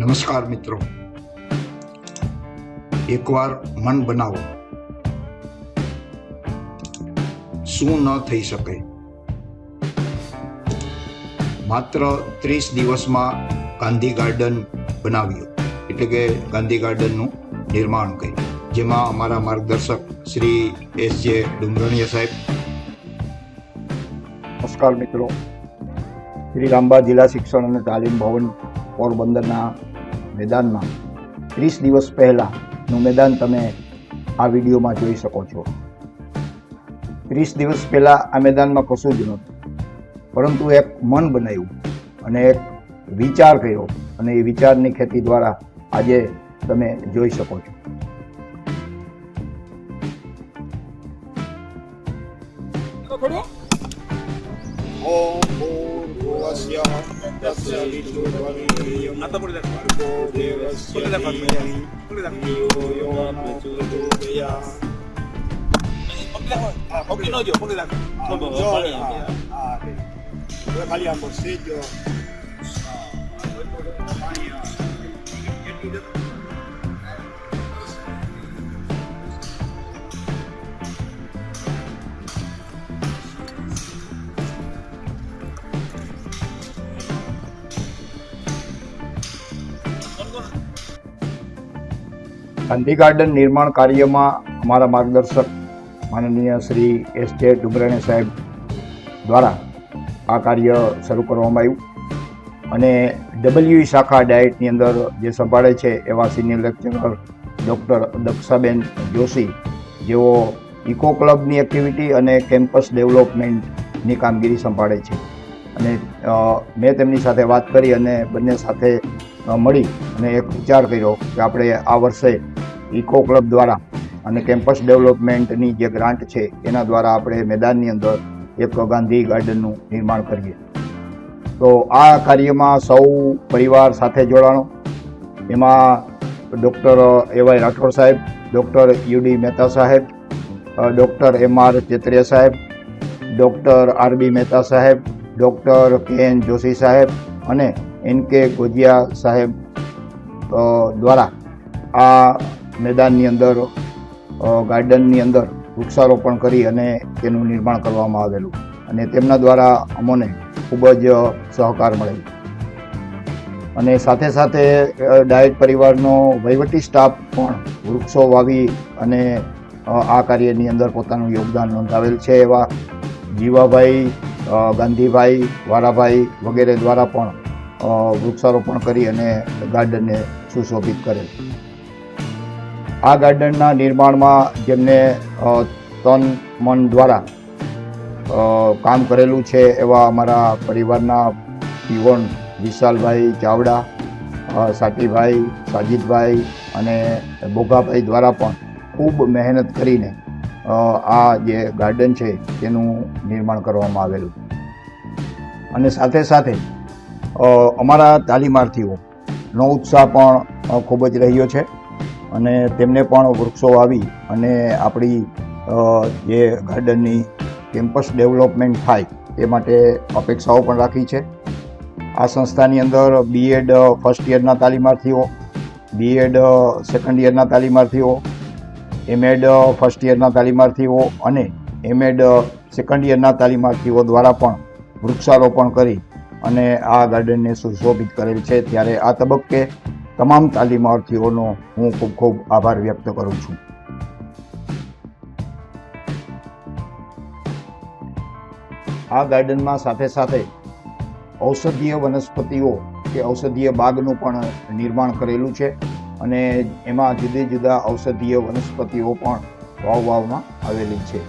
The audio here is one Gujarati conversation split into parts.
નમસ્કાર મિત્રો. એકવાર મન બનાવો. શું ન થઈ શકે? માત્ર ત્રીસ દિવસમાં ગાંધી ગાર્ડન બનાવ્યું. એટલે કે ગાંધી ગાર્ડનનું નિર્માણ કર્યું. જેમાં અમારા માર્ગદર્શક શ્રી એસ જે ડુંગરણીયા સાહેબ. નમસ્કાર મિત્રો. શ્રી રામબા જિલ્લા શિક્ષણ અને તાલીમ ભવન પોરબંદરના મેદાનમાં. ત્રીસ દિવસ પહેલાંનું મેદાન તમે આ વિડીયોમાં જોઈ શકો છો. ત્રીસ દિવસ પહેલાં આ મેદાનમાં કશું જ નહોતું. પરંતુ એક મન બનાવ્યું અને એક વિચાર કર્યો. અને એ વિચારની ખેતી દ્વારા આજે તમે જોઈ શકો છો. Ah, Anda por la Por la familia. Ah, la no yo, ponle la. Gandhi garden નિર્માણ કાર્યમાં અમારા માર્ગદર્શક માનનીય શ્રી એસ જે ડુંગરાણી સાહેબ દ્વારા આ કાર્ય શરૂ કરવામાં આવ્યું અને ડબલ્યુ શાખા ડાયટની અંદર જે સંભાળે છે એવા senior lecturer doctor Dakshaben Joshi, જેઓ ઇકો ક્લબની એક્ટિવિટી અને કેમ્પસ ડેવલપમેન્ટની કામગીરી સંભાળે છે. અને મેં તેમની સાથે વાત કરી અને બંને સાથે મળી અને એક વિચાર કર્યો કે આપણે આ વર્ષે ઇકો ક્લબ દ્વારા અને કેમ્પસ ડેવલપમેન્ટની જે ગ્રાન્ટ છે, એના દ્વારા આપણે મેદાનની અંદર એક ગાંધી ગાર્ડનનું નિર્માણ કરીએ. તો આ કાર્યમાં સૌ પરિવાર સાથે જોડાણો. એમાં ડૉક્ટર એવાય રાઠોડ સાહેબ, ડૉક્ટર યુડી મહેતા સાહેબ ડૉક્ટર એમ આર ચેત્રિયા સાહેબ, ડૉક્ટર આર બી મહેતા સાહેબ, ડૉક્ટર કે એન જોશી સાહેબ અને એન કે ગોજિયા સાહેબ દ્વારા આ મેદાનની અંદર ગાર્ડનની અંદર વૃક્ષારોપણ કરી અને તેનું નિર્માણ કરવામાં આવેલું. અને તેમના દ્વારા અમોને ખૂબ જ સહકાર મળેલ અને સાથે સાથે ડાયટ પરિવારનો વહીવટી સ્ટાફ પણ વૃક્ષો વાવી અને આ કાર્યની અંદર પોતાનું યોગદાન નોંધાવેલ છે એવા જીવાભાઈ ગાંધીભાઈ, વારાભાઈ વગેરે દ્વારા પણ વૃક્ષારોપણ કરી અને ગાર્ડનને સુશોભિત કરેલ. આ ગાર્ડનના નિર્માણમાં જેમને તન મન દ્વારા કામ કરેલું છે એવા અમારા પરિવારના પીવણ વિશાલભાઈ ચાવડા સાટીભાઈ, સાજીદભાઈ અને બોગાભાઈ દ્વારા પણ ખૂબ મહેનત કરીને આ જે ગાર્ડન છે તેનું નિર્માણ કરવામાં આવેલું. અને સાથે સાથે અમારા તાલીમાર્થીઓનો ઉત્સાહ પણ ખૂબ જ રહ્યો છે. અને તેમને પણ વૃક્ષો વાવી અને આપણી જે ગાર્ડનની કેમ્પસ ડેવલપમેન્ટ થાય એ માટે અપેક્ષાઓ પણ રાખી છે. આ સંસ્થાની અંદર બીએડ ફર્સ્ટ યરના તાલીમાર્થીઓ બીએડ સેકન્ડ યરના તાલીમાર્થીઓ એમએડ ફર્સ્ટ યરના તાલીમાર્થીઓ અને એમએડ સેકન્ડ યરના તાલીમાર્થીઓ દ્વારા પણ વૃક્ષારોપણ કરી અને આ ગાર્ડનને સુશોભિત કરેલ છે. ત્યારે આ તબક્કે તમામ તાલીમાર્થીઓનો હું ખૂબ ખૂબ આભાર વ્યક્ત કરું છું. આ ગાર્ડનમાં સાથે સાથે ઔષધીય વનસ્પતિઓ કે ઔષધીય બાગનું પણ નિર્માણ કરેલું છે અને એમાં જુદી જુદા ઔષધીય વનસ્પતિઓ પણ વાવવામાં આવેલી છે.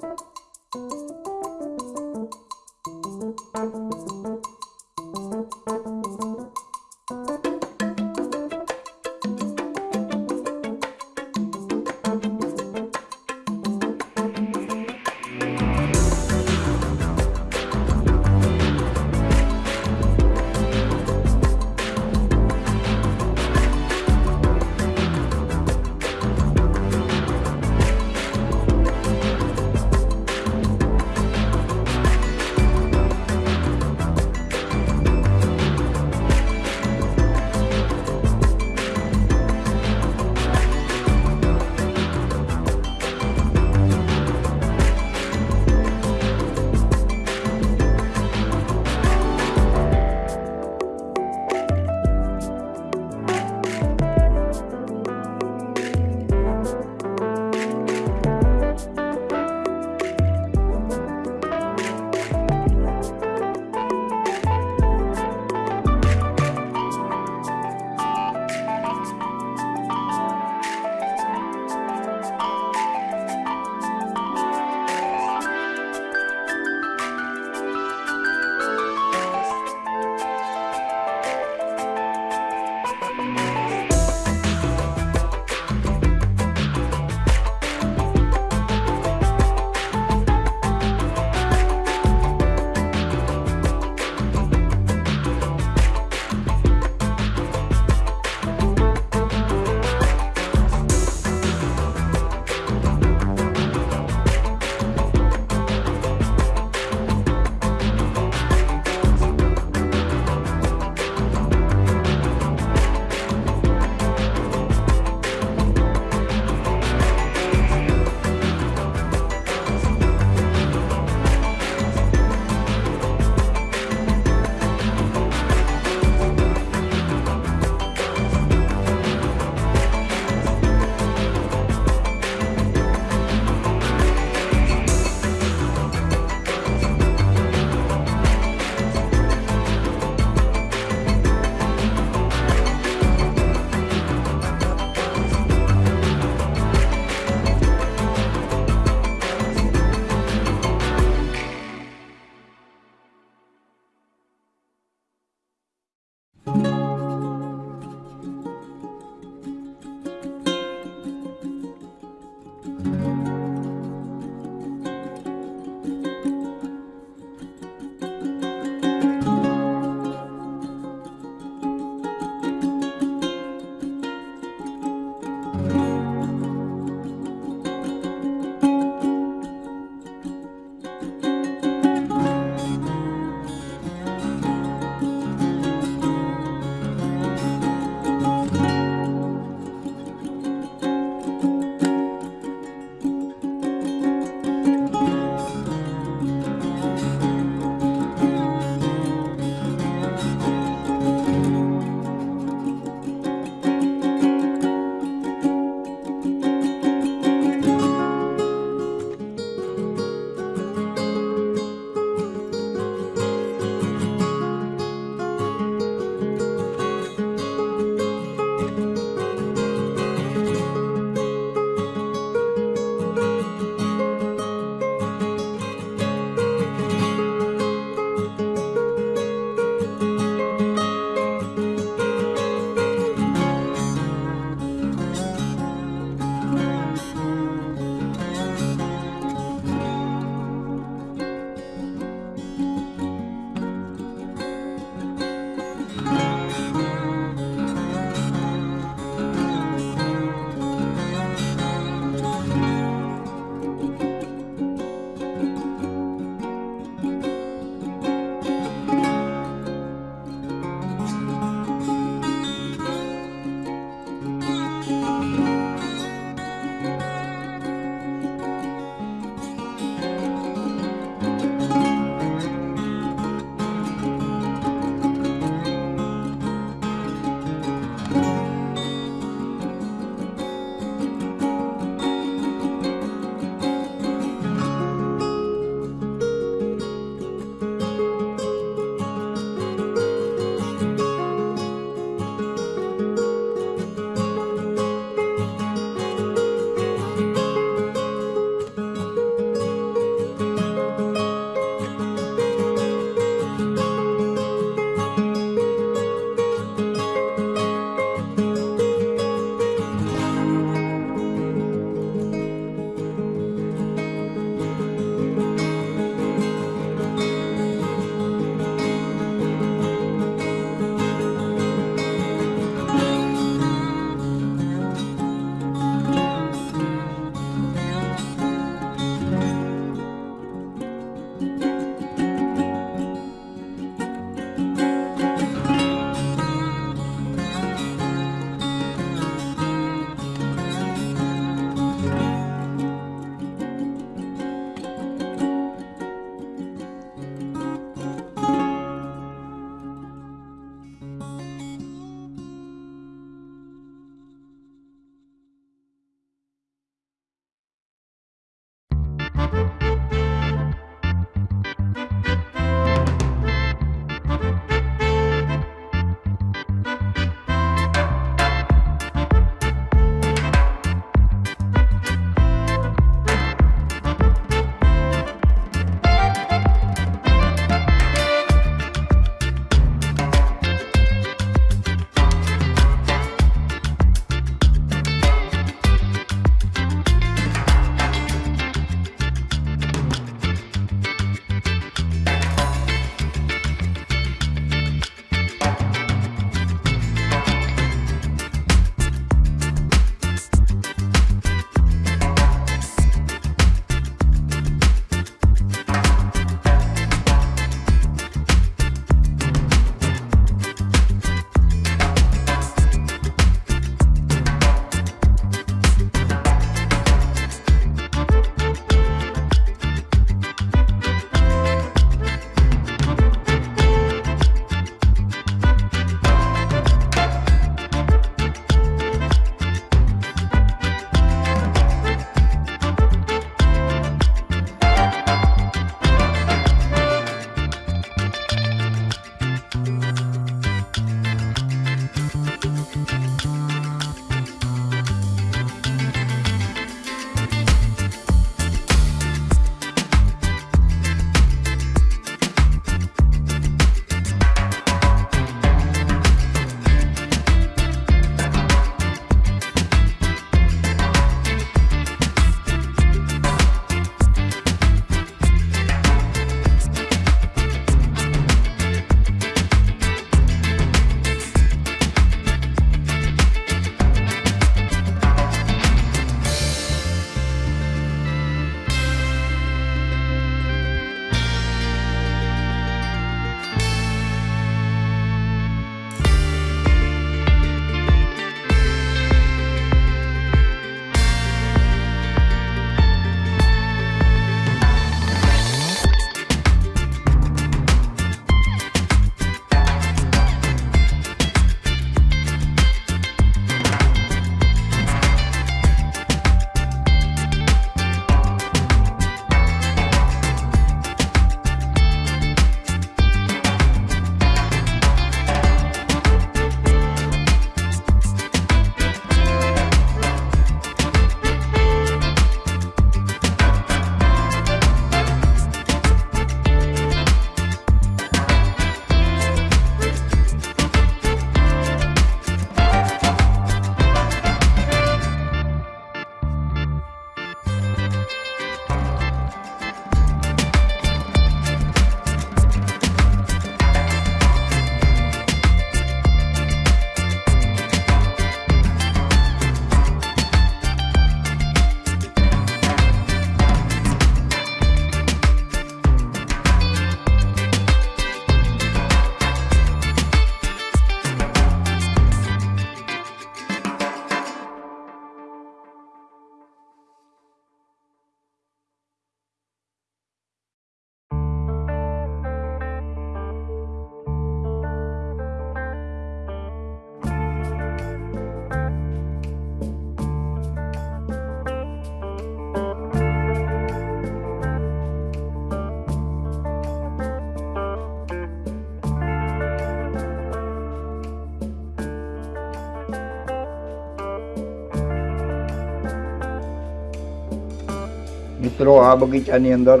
મિત્રો, આ બગીચાની અંદર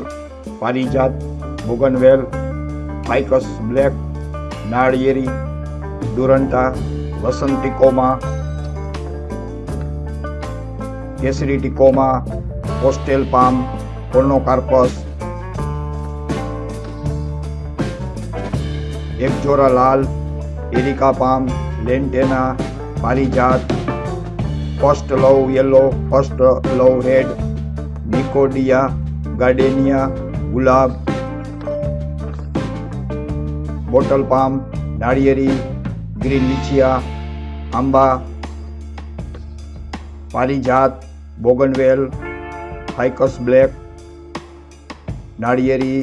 પારિજાત, બોગનવેલ, ફાઇકસ બ્લેક, નાળિયેરી દુરંટા વસંતિકોમાં કોમા, કેસરી tecoma coastal palm conocarpus ixora લાલ, areca palm, lantana, Parijat, first love yellow, first love red નિકોડિયા gardenia ગુલાબ બોટલ પામ નાળિયેરી ગ્રીન લીચિયા આંબા પારિજાત બોગનવેલ ફાઇકસ બ્લેક નાળિયેરી